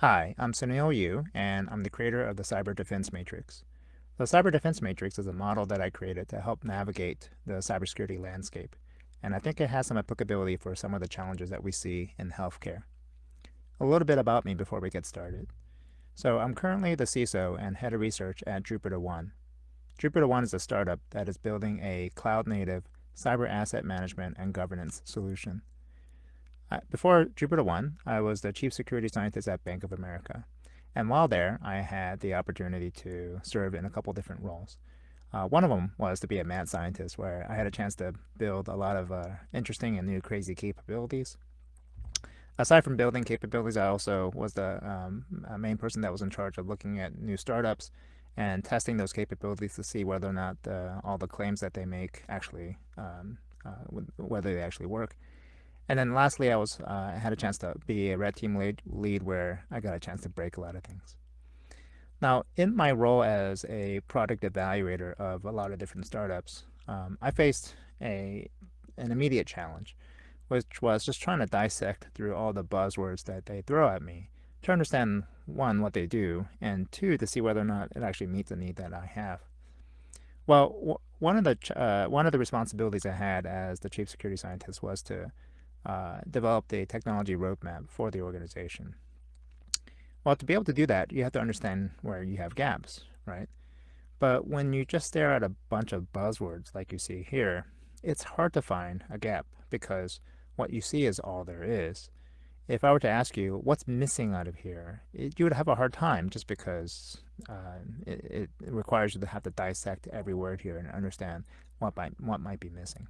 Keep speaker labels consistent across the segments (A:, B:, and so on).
A: Hi, I'm Sounil Yu, and I'm the creator of the Cyber Defense Matrix. The Cyber Defense Matrix is a model that I created to help navigate the cybersecurity landscape, and I think it has some applicability for some of the challenges that we see in healthcare. A little bit about me before we get started. So I'm currently the CISO and head of research at Jupiter One. Jupiter One is a startup that is building a cloud-native cyber asset management and governance solution. Before Jupiter One, I was the chief security scientist at Bank of America. And while there, I had the opportunity to serve in a couple different roles. Uh, one of them was to be a mad scientist, where I had a chance to build a lot of uh, interesting and new crazy capabilities. Aside from building capabilities, I also was the um, main person that was in charge of looking at new startups and testing those capabilities to see whether or not uh, all the claims that they make actually, um, uh, whether they actually work. And then lastly, I was uh, had a chance to be a red team lead, lead where I got a chance to break a lot of things. Now, in my role as a product evaluator of a lot of different startups, um, I faced a an immediate challenge, which was just trying to dissect through all the buzzwords that they throw at me to understand, one, what they do, and two, to see whether or not it actually meets the need that I have. Well, one of the uh, one of the responsibilities I had as the chief security scientist was to uh, developed a technology roadmap for the organization. Well, to be able to do that, you have to understand where you have gaps, right? But when you just stare at a bunch of buzzwords like you see here, it's hard to find a gap because what you see is all there is. If I were to ask you what's missing out of here, it, you would have a hard time just because uh, it, it requires you to have to dissect every word here and understand what might, what might be missing.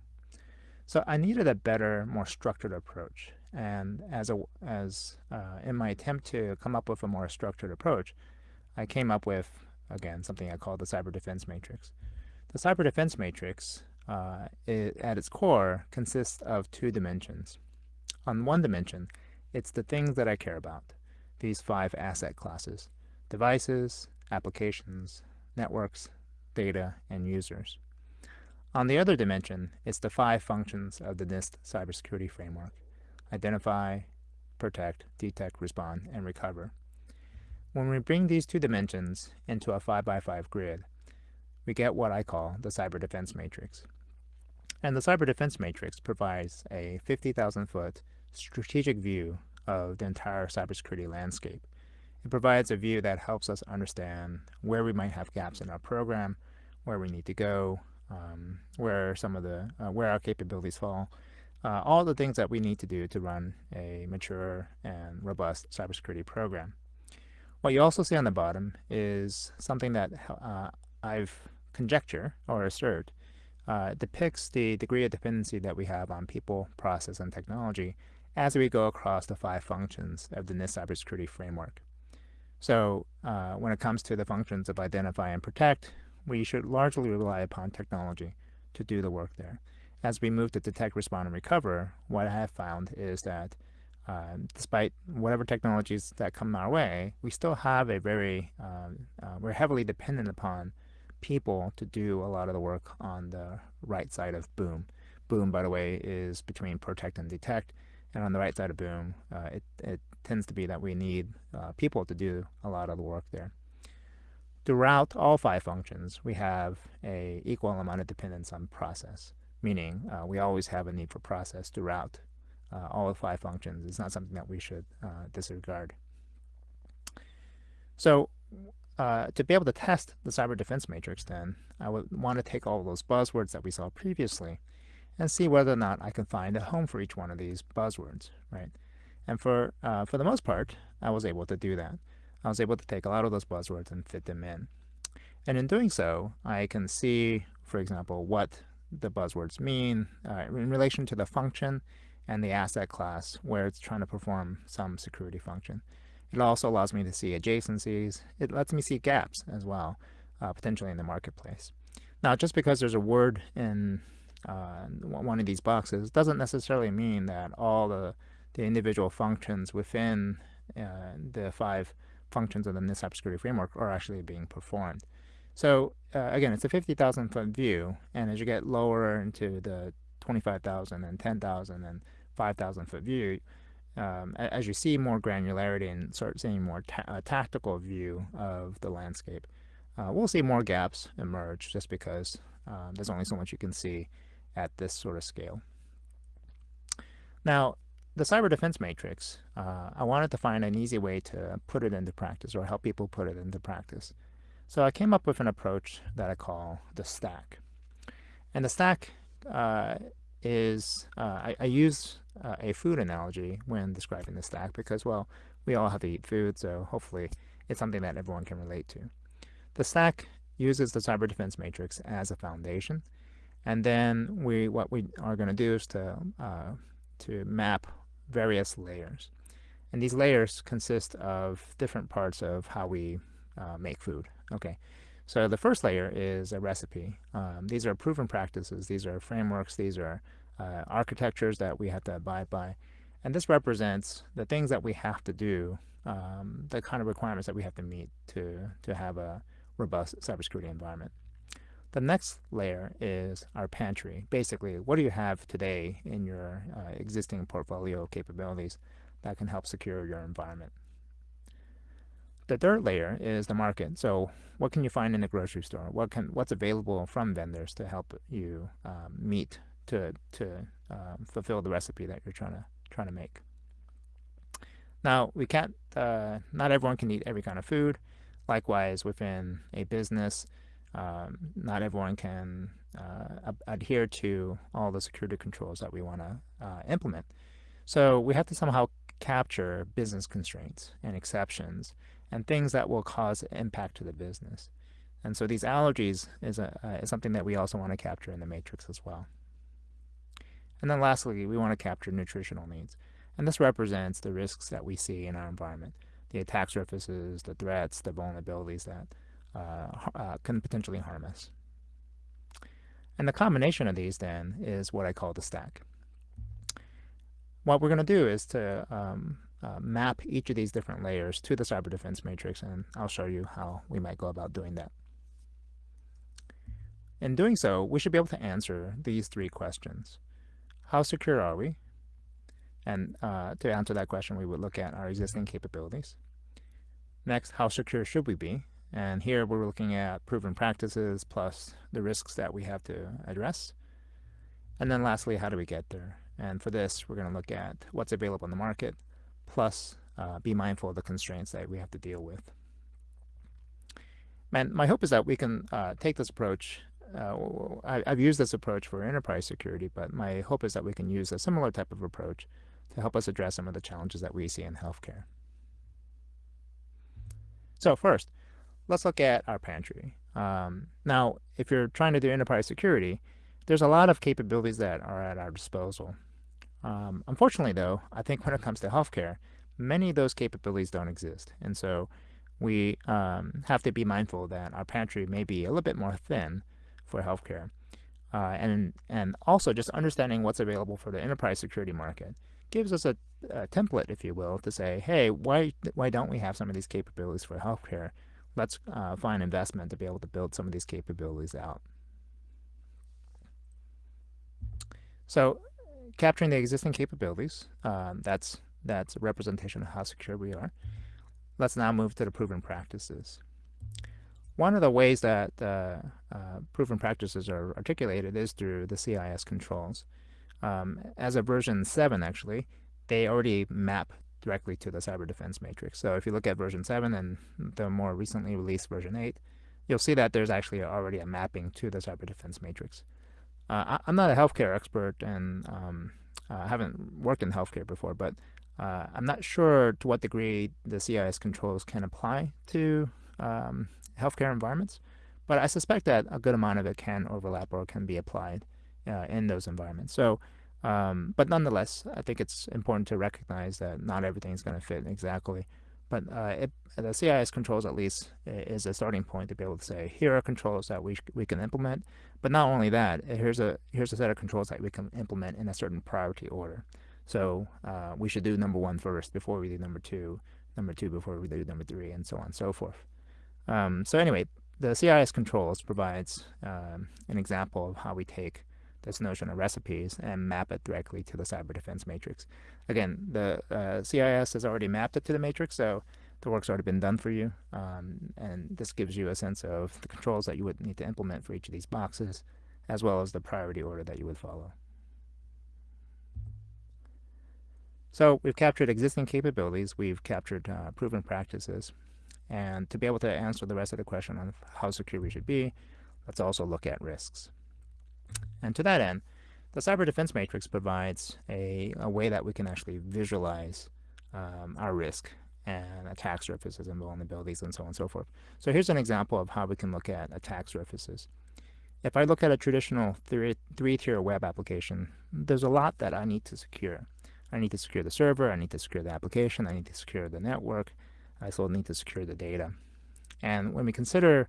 A: So I needed a better, more structured approach. And as a as uh, in my attempt to come up with a more structured approach, I came up with again something I call the cyber defense matrix. The cyber defense matrix, uh, it, at its core, consists of two dimensions. On one dimension, it's the things that I care about, these five asset classes, devices, applications, networks, data, and users. On the other dimension, it's the five functions of the NIST cybersecurity framework. Identify, protect, detect, respond, and recover. When we bring these two dimensions into a 5x5 grid, we get what I call the cyber defense matrix. And the cyber defense matrix provides a 50,000 foot strategic view of the entire cybersecurity landscape. It provides a view that helps us understand where we might have gaps in our program, where we need to go, um, where some of the uh, where our capabilities fall, uh, all the things that we need to do to run a mature and robust cybersecurity program. What you also see on the bottom is something that uh, I've conjecture or assert uh, depicts the degree of dependency that we have on people, process, and technology as we go across the five functions of the NIST cybersecurity framework. So uh, when it comes to the functions of identify and protect, we should largely rely upon technology to do the work there. As we move to detect, respond, and recover, what I have found is that uh, despite whatever technologies that come our way, we still have a very, um, uh, we're heavily dependent upon people to do a lot of the work on the right side of boom. Boom, by the way, is between protect and detect. And on the right side of boom, uh, it, it tends to be that we need uh, people to do a lot of the work there. Throughout all five functions, we have a equal amount of dependence on process, meaning uh, we always have a need for process throughout uh, all five functions. It's not something that we should uh, disregard. So uh, to be able to test the cyber defense matrix then, I would want to take all those buzzwords that we saw previously and see whether or not I can find a home for each one of these buzzwords, right? And for, uh, for the most part, I was able to do that. I was able to take a lot of those buzzwords and fit them in. And in doing so, I can see, for example, what the buzzwords mean uh, in relation to the function and the asset class where it's trying to perform some security function. It also allows me to see adjacencies. It lets me see gaps as well, uh, potentially in the marketplace. Now, just because there's a word in uh, one of these boxes doesn't necessarily mean that all the, the individual functions within uh, the five functions of the cybersecurity framework are actually being performed. So uh, again, it's a 50,000 foot view, and as you get lower into the 25,000 and 10,000 and 5,000 foot view, um, as you see more granularity and start seeing more ta tactical view of the landscape, uh, we'll see more gaps emerge just because um, there's only so much you can see at this sort of scale. Now, the cyber defense matrix, uh, I wanted to find an easy way to put it into practice or help people put it into practice. So I came up with an approach that I call the stack. And the stack uh, is, uh, I, I, use uh, a food analogy when describing the stack because, well, we all have to eat food, so hopefully it's something that everyone can relate to. The stack uses the cyber defense matrix as a foundation, and then we what we are going to do is to uh, to map various layers. And these layers consist of different parts of how we uh, make food. Okay, so the first layer is a recipe. Um, these are proven practices. These are frameworks. These are uh, architectures that we have to abide by. And this represents the things that we have to do, um, the kind of requirements that we have to meet to, to have a robust cybersecurity environment. The next layer is our pantry. Basically, what do you have today in your uh, existing portfolio capabilities that can help secure your environment? The third layer is the market. So what can you find in the grocery store? What can what's available from vendors to help you um, meet to to um, fulfill the recipe that you're trying to trying to make. Now we can't. Uh, not everyone can eat every kind of food. Likewise, within a business, um, not everyone can uh, adhere to all the security controls that we want to uh, implement. So we have to somehow capture business constraints and exceptions and things that will cause impact to the business. And so these allergies is, a, uh, is something that we also want to capture in the matrix as well. And then lastly, we want to capture nutritional needs. And this represents the risks that we see in our environment, the attack surfaces, the threats, the vulnerabilities that uh, uh, can potentially harm us. And the combination of these then is what I call the stack. What we're going to do is to um, uh, map each of these different layers to the cyber defense matrix, and I'll show you how we might go about doing that. In doing so, we should be able to answer these three questions. How secure are we? And uh, to answer that question, we would look at our existing capabilities. Next, how secure should we be? And here we're looking at proven practices plus the risks that we have to address. And then lastly, how do we get there? And for this, we're going to look at what's available in the market, plus uh, be mindful of the constraints that we have to deal with. And my hope is that we can uh, take this approach. Uh, I, have used this approach for enterprise security, but my hope is that we can use a similar type of approach to help us address some of the challenges that we see in healthcare. So first, let's look at our pantry. Um, now, if you're trying to do enterprise security, there's a lot of capabilities that are at our disposal. Um, unfortunately, though, I think when it comes to healthcare, many of those capabilities don't exist. And so we um, have to be mindful that our pantry may be a little bit more thin for healthcare. Uh, and, and also just understanding what's available for the enterprise security market gives us a, a, template, if you will, to say, hey, why, why don't we have some of these capabilities for healthcare? Let's uh, find investment to be able to build some of these capabilities out. So capturing the existing capabilities, um, that's, that's a representation of how secure we are. Let's now move to the proven practices. One of the ways that uh, uh, proven practices are articulated is through the CIS controls. Um, as of version 7, actually, they already map directly to the cyber defense matrix. So if you look at version 7 and the more recently released version 8, you'll see that there's actually already a mapping to the cyber defense matrix. Uh, I, am not a healthcare expert and um, I haven't worked in healthcare before, but uh, I'm not sure to what degree the CIS controls can apply to um, healthcare environments, but I suspect that a good amount of it can overlap or can be applied uh, in those environments. So, um, but nonetheless, I think it's important to recognize that not everything is going to fit exactly. But uh, it, the CIS controls at least is a starting point to be able to say, here are controls that we, we can implement. But not only that, here's a, here's a set of controls that we can implement in a certain priority order. So uh, we should do number one first before we do number two, number two before we do number three, and so on and so forth. Um, so anyway, the CIS controls provides um, an example of how we take this notion of recipes and map it directly to the cyber defense matrix. Again, the uh, CIS has already mapped it to the matrix, so the work's already been done for you. Um, and this gives you a sense of the controls that you would need to implement for each of these boxes, as well as the priority order that you would follow. So we've captured existing capabilities, we've captured uh, proven practices, and to be able to answer the rest of the question on how secure we should be, let's also look at risks. And to that end, the Cyber Defense Matrix provides a, a way that we can actually visualize um, our risk and attack surfaces and vulnerabilities and so on and so forth. So here's an example of how we can look at attack surfaces. If I look at a traditional three-tier web application, there's a lot that I need to secure. I need to secure the server, I need to secure the application, I need to secure the network, I still need to secure the data. And when we consider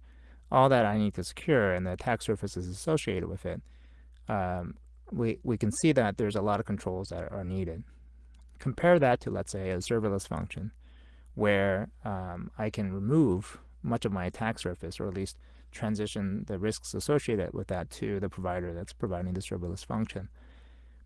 A: all that I need to secure and the attack surfaces associated with it, um, we, we can see that there's a lot of controls that are needed. Compare that to, let's say, a serverless function where um, I can remove much of my attack surface, or at least transition the risks associated with that to the provider that's providing the serverless function.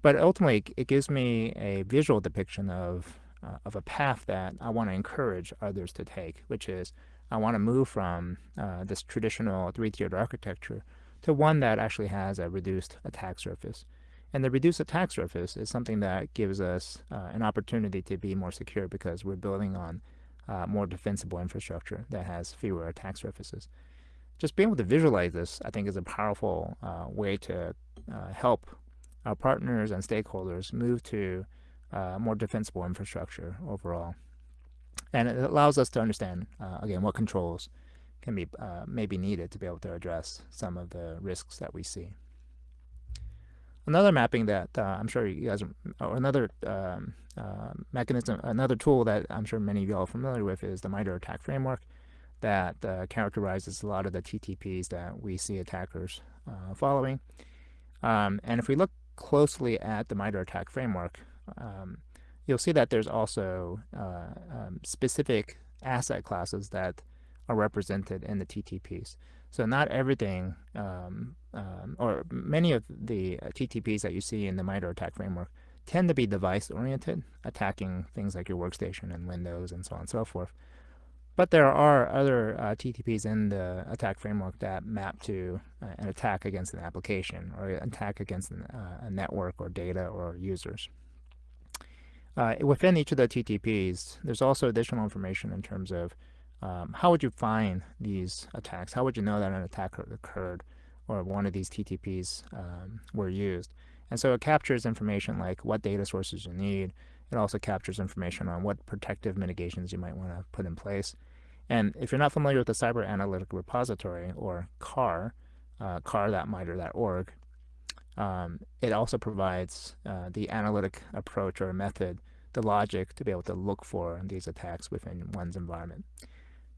A: But ultimately, it gives me a visual depiction of, uh, of a path that I want to encourage others to take, which is I want to move from uh, this traditional three-tiered architecture to one that actually has a reduced attack surface. And the reduced attack surface is something that gives us uh, an opportunity to be more secure because we're building on uh, more defensible infrastructure that has fewer attack surfaces. Just being able to visualize this, I think, is a powerful uh, way to uh, help our partners and stakeholders move to uh, more defensible infrastructure overall. And it allows us to understand, uh, again, what controls can be uh, maybe needed to be able to address some of the risks that we see. Another mapping that uh, I'm sure you guys, or another um, uh, mechanism, another tool that I'm sure many of you all are familiar with is the MITRE ATT&CK framework that uh, characterizes a lot of the TTPs that we see attackers uh, following. Um, and if we look closely at the MITRE ATT&CK framework, um, you'll see that there's also uh, um, specific asset classes that are represented in the TTPs. So not everything, um, um, or many of the uh, TTPs that you see in the MITRE ATT&CK framework tend to be device-oriented, attacking things like your workstation and Windows and so on and so forth. But there are other uh, TTPs in the attack framework that map to uh, an attack against an application or an attack against an, uh, a network or data or users. Uh, within each of the TTPs, there's also additional information in terms of um, how would you find these attacks? How would you know that an attack occurred or one of these TTPs um, were used? And so it captures information like what data sources you need, it also captures information on what protective mitigations you might want to put in place. And if you're not familiar with the Cyber Analytic Repository, or CAR, uh, um, it also provides uh, the analytic approach or method, the logic to be able to look for these attacks within one's environment.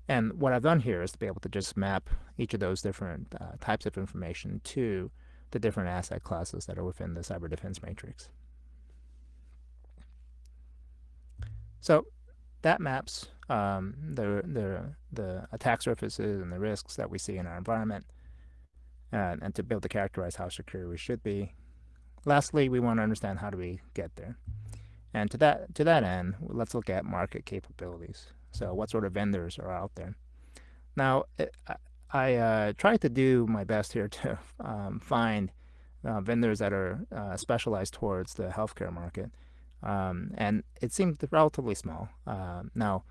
A: And what I've done here is to be able to just map each of those different uh, types of information to the different asset classes that are within the cyber defense matrix. So that maps um, the, the, the attack surfaces and the risks that we see in our environment uh, and to be able to characterize how secure we should be. Lastly, we want to understand how do we get there. And to that, to that end, let's look at market capabilities. So what sort of vendors are out there? Now, it, I, I uh, tried to do my best here to um, find uh, vendors that are uh, specialized towards the healthcare market. Um, and it seemed relatively small. Uh, now,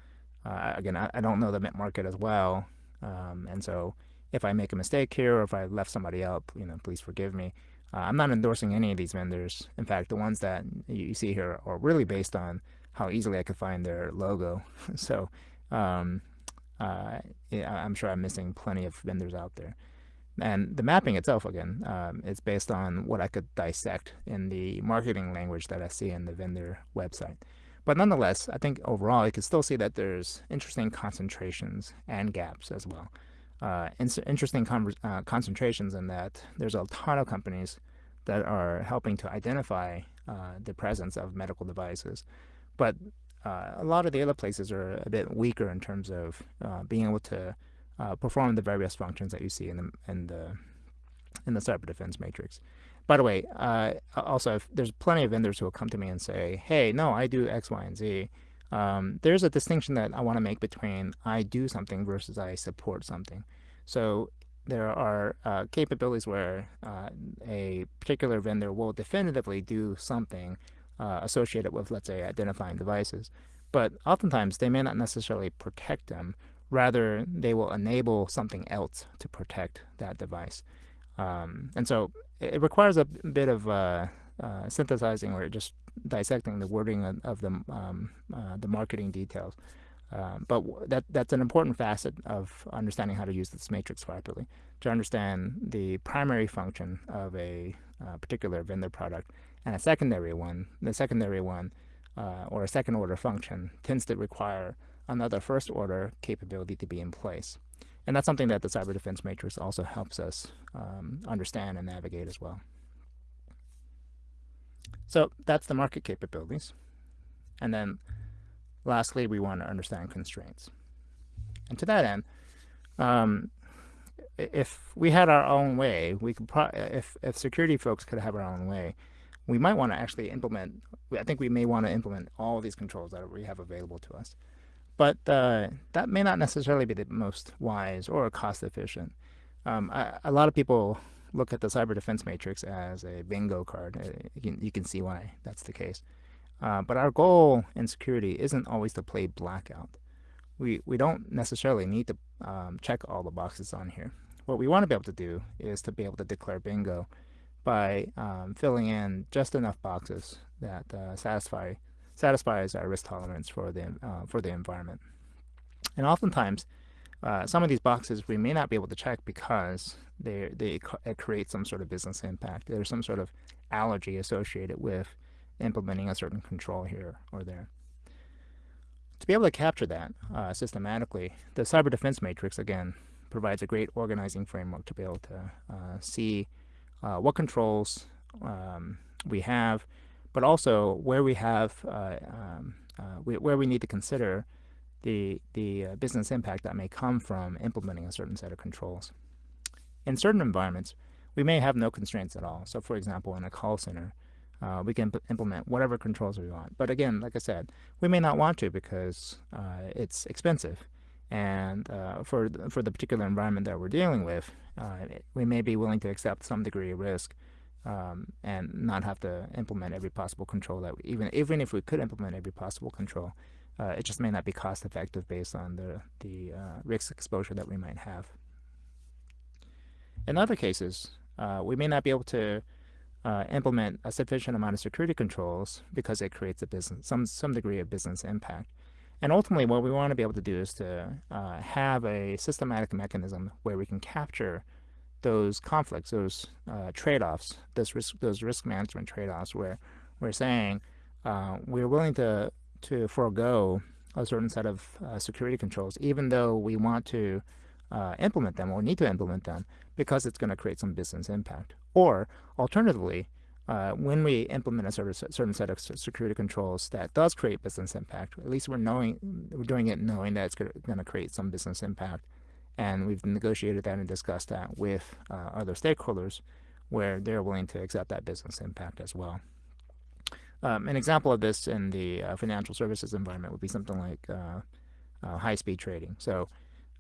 A: uh, again, I, I, don't know the market as well, um, and so if I make a mistake here or if I left somebody out, you know, please forgive me. Uh, I'm not endorsing any of these vendors. In fact, the ones that you see here are really based on how easily I could find their logo. so um, uh, I'm sure I'm missing plenty of vendors out there. And the mapping itself, again, um, is based on what I could dissect in the marketing language that I see in the vendor website. But nonetheless, I think overall you can still see that there's interesting concentrations and gaps as well. Uh, in interesting uh, concentrations in that there's a ton of companies that are helping to identify uh, the presence of medical devices. But uh, a lot of the other places are a bit weaker in terms of uh, being able to uh, perform the various functions that you see in the in the in the cyber defense matrix. by the way, also, there's plenty of vendors who will come to me and say, hey, no, I do X, Y, and Z. Um, there's a distinction that I want to make between I do something versus I support something. So there are uh, capabilities where uh, a particular vendor will definitively do something uh, associated with, let's say, identifying devices. But oftentimes, they may not necessarily protect them. Rather, they will enable something else to protect that device. Um, and so it requires a bit of uh, uh, synthesizing or just dissecting the wording of, of the, um, uh, the marketing details. Um, but that that's an important facet of understanding how to use this matrix properly to understand the primary function of a uh, particular vendor product and a secondary one. The secondary one, uh, or a second order function, tends to require another first order capability to be in place. And that's something that the cyber defense matrix also helps us um, understand and navigate as well. So that's the market capabilities. And then lastly, we want to understand constraints. And to that end, um, if we had our own way, we could if if security folks could have our own way, we might want to actually implement. I think we may want to implement all these controls that we have available to us. But uh, that may not necessarily be the most wise or cost efficient. Um, I, a lot of people look at the cyber defense matrix as a bingo card. Uh, you can, you can see why that's the case. Uh, but our goal in security isn't always to play blackout. We, we don't necessarily need to um, check all the boxes on here. What we want to be able to do is to be able to declare bingo by um, filling in just enough boxes that uh, satisfy satisfies our risk tolerance for the, uh, for the environment. And oftentimes, uh, some of these boxes we may not be able to check because they, they create some sort of business impact. There's some sort of allergy associated with implementing a certain control here or there. To be able to capture that uh, systematically, the cyber defense matrix, again, provides a great organizing framework to be able to uh, see uh, what controls um, we have, but also where we have uh, um, uh, we, where we need to consider the the uh, business impact that may come from implementing a certain set of controls. In certain environments, we may have no constraints at all. So, for example, in a call center, uh, we can implement whatever controls we want. But again, like I said, we may not want to because uh, it's expensive. And uh, for, the, for the particular environment that we're dealing with, uh, we may be willing to accept some degree of risk um, and not have to implement every possible control that we, even even if we could implement every possible control, uh, it just may not be cost effective based on the the uh, risk exposure that we might have. In other cases, we may not be able to uh, implement a sufficient amount of security controls because it creates a business some some degree of business impact. And ultimately, what we want to be able to do is to uh, have a systematic mechanism where we can capture those conflicts, those uh, trade-offs, those risk, those risk management trade-offs, where we're saying uh, we're willing to to forego a certain set of uh, security controls, even though we want to uh, implement them or need to implement them because it's going to create some business impact. Or alternatively, uh, when we implement a certain set of security controls that does create business impact, at least we're knowing we're doing it knowing that it's going to create some business impact and we've negotiated that and discussed that with uh, other stakeholders where they're willing to accept that business impact as well. Um, an example of this in the uh, financial services environment would be something like uh, uh high-speed trading. So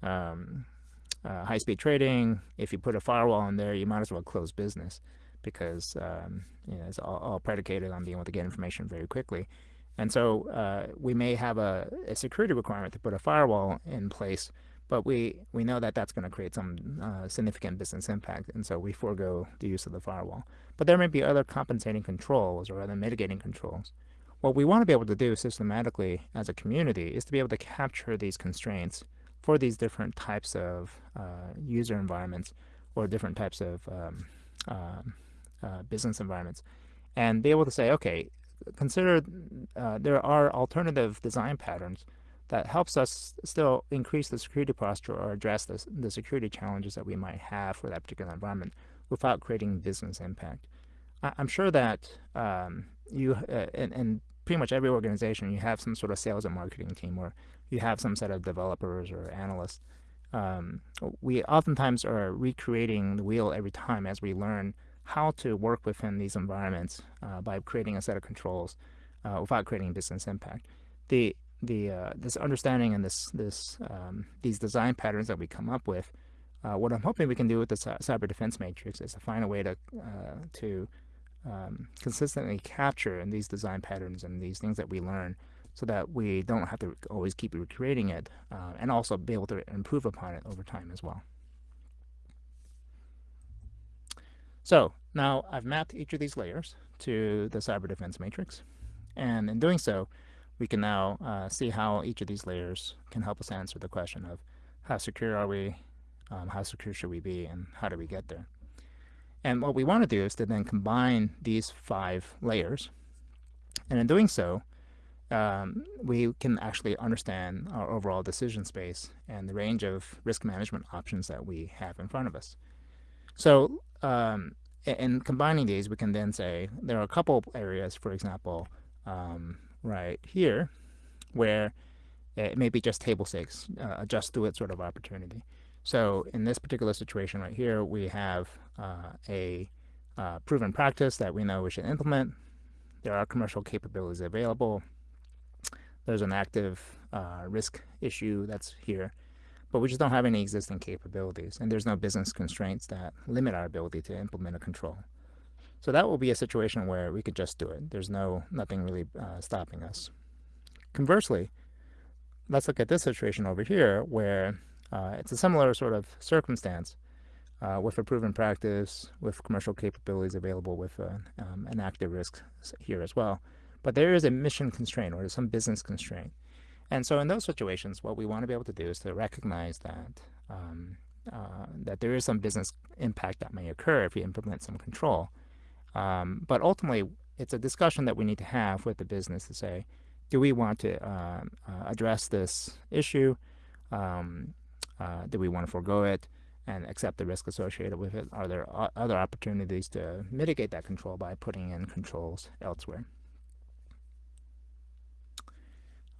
A: um, uh, high-speed trading, if you put a firewall in there, you might as well close business because um, you know, it's all, all, predicated on being able to get information very quickly. And so uh, we may have a, a security requirement to put a firewall in place but we, we know that that's going to create some uh, significant business impact, and so we forego the use of the firewall. But there may be other compensating controls or other mitigating controls. What we want to be able to do systematically as a community is to be able to capture these constraints for these different types of uh, user environments or different types of um, uh, uh business environments and be able to say, okay, consider uh, there are alternative design patterns that helps us still increase the security posture or address the, the security challenges that we might have for that particular environment without creating business impact. I, am sure that um, you, uh, in, in, pretty much every organization, you have some sort of sales and marketing team or you have some set of developers or analysts. Um, we oftentimes are recreating the wheel every time as we learn how to work within these environments uh, by creating a set of controls uh, without creating business impact. The the uh, this understanding and this this um, these design patterns that we come up with, uh, what I'm hoping we can do with the cyber defense matrix is to find a way to uh, to um, consistently capture in these design patterns and these things that we learn so that we don't have to always keep recreating it uh, and also be able to improve upon it over time as well. So now I've mapped each of these layers to the cyber defense matrix. And in doing so, we can now uh, see how each of these layers can help us answer the question of how secure are we, um, how secure should we be, and how do we get there. And what we want to do is to then combine these five layers. And in doing so, um, we can actually understand our overall decision space and the range of risk management options that we have in front of us. So um, in combining these, we can then say there are a couple areas, for example, um, right here, where it may be just table stakes, uh, adjust to it sort of opportunity. So in this particular situation right here, we have a uh, proven practice that we know we should implement. There are commercial capabilities available. There's an active uh, risk issue that's here, but we just don't have any existing capabilities, and there's no business constraints that limit our ability to implement a control. So that will be a situation where we could just do it. There's no nothing really uh, stopping us. Conversely, let's look at this situation over here where uh, it's a similar sort of circumstance uh, with a proven practice, with commercial capabilities available with uh, um, an active risk here as well. But there is a mission constraint or some business constraint. And so in those situations, what we want to be able to do is to recognize that um, uh, that there is some business impact that may occur if we implement some control. Um, but ultimately, it's a discussion that we need to have with the business to say, do we want to uh, uh, address this issue? Um, uh, do we want to forego it and accept the risk associated with it? Are there other opportunities to mitigate that control by putting in controls elsewhere?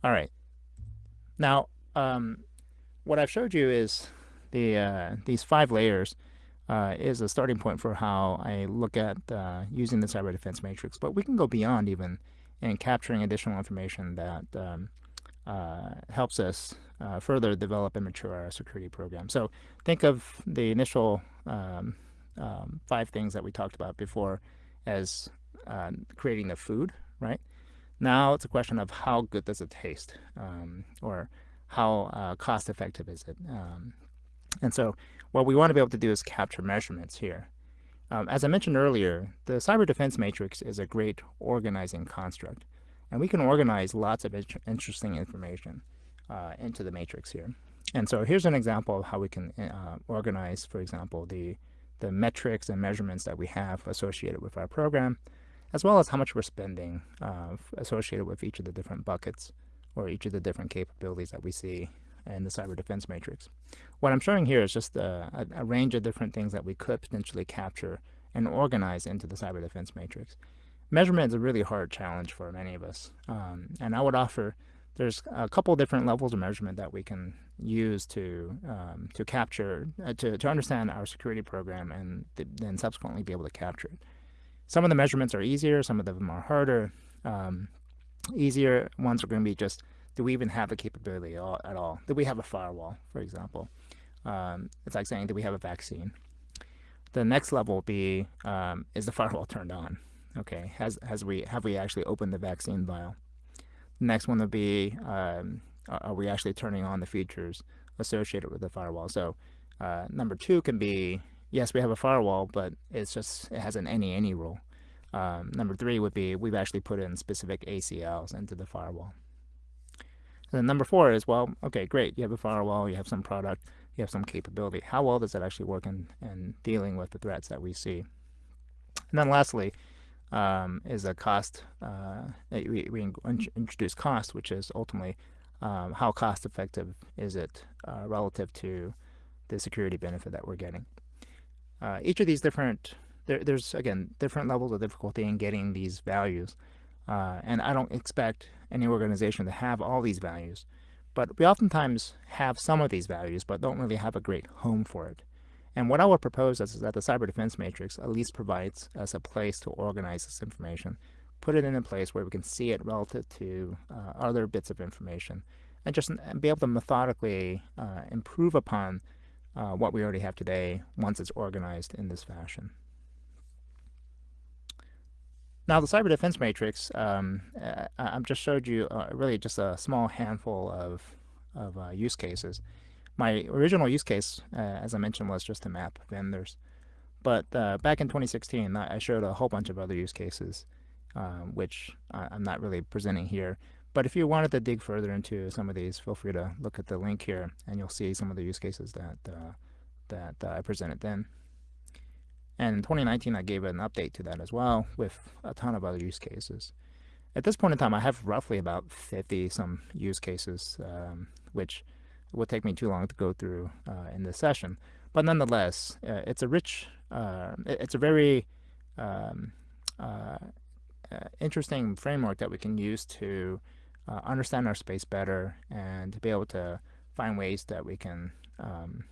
A: All right. Now, um, what I've showed you is the uh, these five layers uh, is a starting point for how I look at uh, using the cyber defense matrix. But we can go beyond even in capturing additional information that um, helps us uh, further develop and mature our security program. So think of the initial um, um, five things that we talked about before as uh, creating the food, right? Now it's a question of how good does it taste, um, or how uh, cost effective is it. Um, and so what we want to be able to do is capture measurements here. Um, as I mentioned earlier, the cyber defense matrix is a great organizing construct. And we can organize lots of interesting information uh, into the matrix here. And so here's an example of how we can uh, organize, for example, the, the metrics and measurements that we have associated with our program, as well as how much we're spending uh, associated with each of the different buckets or each of the different capabilities that we see in the cyber defense matrix. What I'm showing here is just a, a, a range of different things that we could potentially capture and organize into the cyber defense matrix measurement is a really hard challenge for many of us. Um, and I would offer there's a couple different levels of measurement that we can use to um, to capture uh, to, to understand our security program and th then subsequently be able to capture it. Some of the measurements are easier, some of them are harder. Um, easier ones are going to be just do we even have the capability at all? Do we have a firewall, for example? Um, it's like saying do we have a vaccine? The next level will be um, is the firewall turned on? Okay, has has we have we actually opened the vaccine vial? The next one would be um, are we actually turning on the features associated with the firewall? So uh, number two can be yes, we have a firewall, but it's just it has an any any rule. Um, number three would be we've actually put in specific ACLs into the firewall. And then number four is well, okay, great, you have a firewall, you have some product, you have some capability. How well does that actually work in, in dealing with the threats that we see? And then lastly, um, is a cost, uh, we, we introduce cost, which is ultimately um, how cost effective is it uh, relative to the security benefit that we're getting. Uh, each of these different, there, there's again, different levels of difficulty in getting these values. Uh, and I don't expect any organization to have all these values, but we oftentimes have some of these values, but don't really have a great home for it. And what I would propose is that the cyber defense matrix at least provides us a place to organize this information, put it in a place where we can see it relative to uh, other bits of information, and just be able to methodically uh, improve upon uh, what we already have today once it's organized in this fashion. Now the cyber defense matrix, um, uh, I've just showed you uh, really just a small handful of, of uh, use cases. My original use case, uh, as I mentioned, was just to map vendors. But uh, back in 2016, I showed a whole bunch of other use cases, um, which I'm not really presenting here. But if you wanted to dig further into some of these, feel free to look at the link here, and you'll see some of the use cases that uh, that I presented then. And in 2019, I gave an update to that as well with a ton of other use cases. At this point in time, I have roughly about 50 some use cases, um, which would take me too long to go through uh, in this session. But nonetheless, uh, it's a rich, uh, it's a very um, uh, uh, interesting framework that we can use to understand our space better and to be able to find ways that we can um,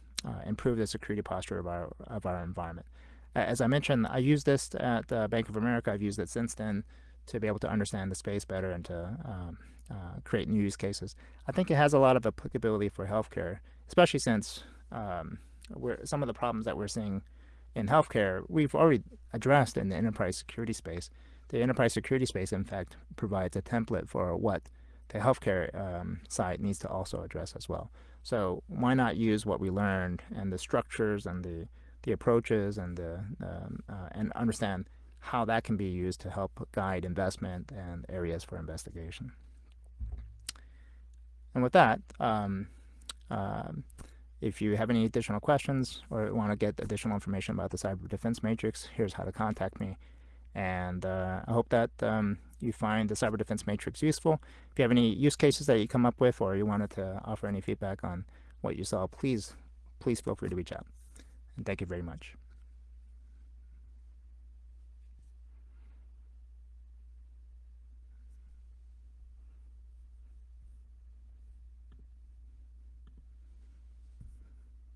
A: improve the security posture of our, of our environment as I mentioned, I used this at Bank of America. I've used it since then to be able to understand the space better and to um, uh, create new use cases. I think it has a lot of applicability for healthcare, especially since um, some of the problems that we're seeing in healthcare, we've already addressed in the enterprise security space. The enterprise security space, in fact, provides a template for what the healthcare um, side needs to also address as well. So why not use what we learned and the structures and the the approaches and the um, uh, and understand how that can be used to help guide investment and areas for investigation. And with that, um, um, if you have any additional questions or want to get additional information about the Cyber Defense Matrix, here's how to contact me. And uh, I hope that um, you find the Cyber Defense Matrix useful. If you have any use cases that you come up with or you wanted to offer any feedback on what you saw, please, please feel free to reach out. And thank you very much.